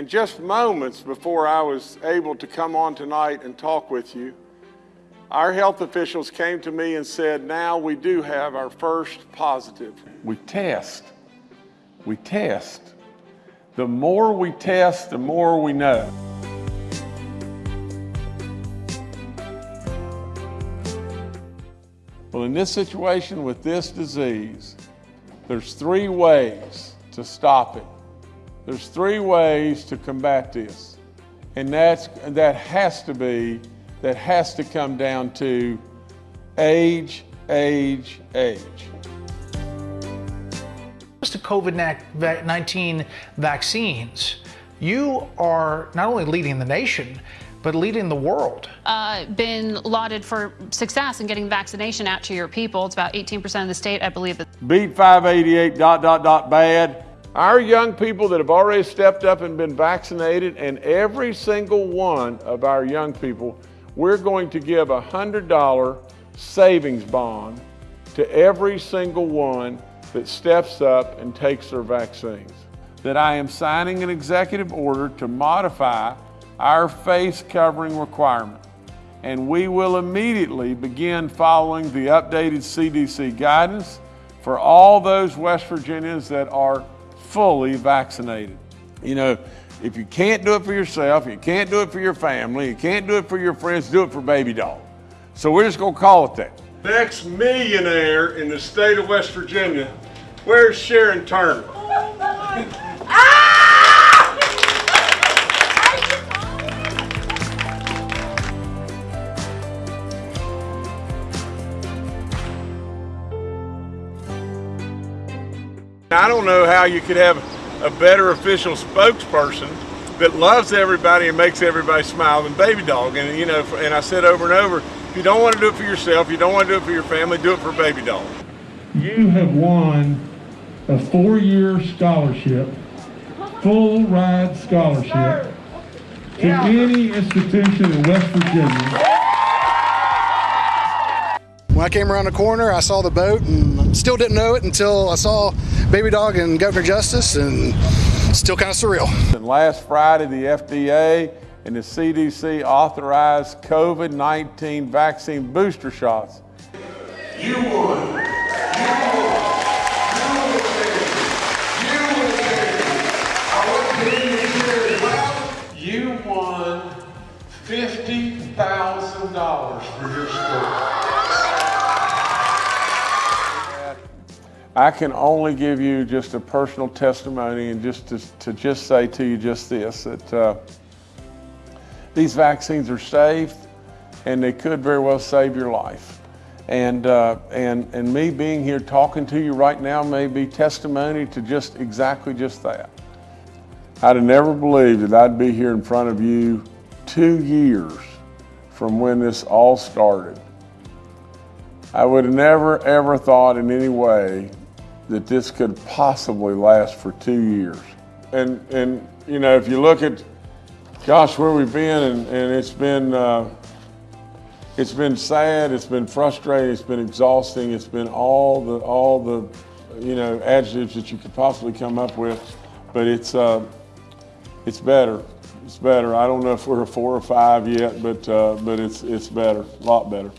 In just moments before I was able to come on tonight and talk with you, our health officials came to me and said, now we do have our first positive. We test. We test. The more we test, the more we know. Well, in this situation with this disease, there's three ways to stop it. There's three ways to combat this. And that's, that has to be, that has to come down to age, age, age. to COVID-19 vaccines, you are not only leading the nation, but leading the world. Uh, been lauded for success in getting vaccination out to your people. It's about 18% of the state, I believe. Beat 588 dot dot dot bad. Our young people that have already stepped up and been vaccinated, and every single one of our young people, we're going to give a $100 savings bond to every single one that steps up and takes their vaccines. That I am signing an executive order to modify our face covering requirement. And we will immediately begin following the updated CDC guidance for all those West Virginians that are fully vaccinated. You know, if you can't do it for yourself, you can't do it for your family, you can't do it for your friends, do it for Baby Dog. So we're just gonna call it that. Next millionaire in the state of West Virginia, where's Sharon Turner? Oh, I don't know how you could have a better official spokesperson that loves everybody and makes everybody smile than Baby Dog. And you know, and I said over and over, if you don't want to do it for yourself, you don't want to do it for your family, do it for Baby Dog. You have won a four-year scholarship, full ride scholarship to any institution in West Virginia. When I came around the corner, I saw the boat and still didn't know it until I saw Baby Dog and Governor Justice and still kind of surreal. And last Friday, the FDA and the CDC authorized COVID-19 vaccine booster shots. You won. You won $50,000 for your school. I can only give you just a personal testimony and just to, to just say to you just this, that uh, these vaccines are safe and they could very well save your life. And, uh, and, and me being here talking to you right now may be testimony to just exactly just that. I'd have never believed that I'd be here in front of you two years from when this all started. I would have never ever thought in any way that this could possibly last for two years. And, and you know, if you look at, gosh, where we've been, and, and it's been, uh, it's been sad, it's been frustrating, it's been exhausting, it's been all the, all the, you know, adjectives that you could possibly come up with, but it's, uh, it's better. It's better. I don't know if we're a four or five yet, but, uh, but it's, it's better, a lot better.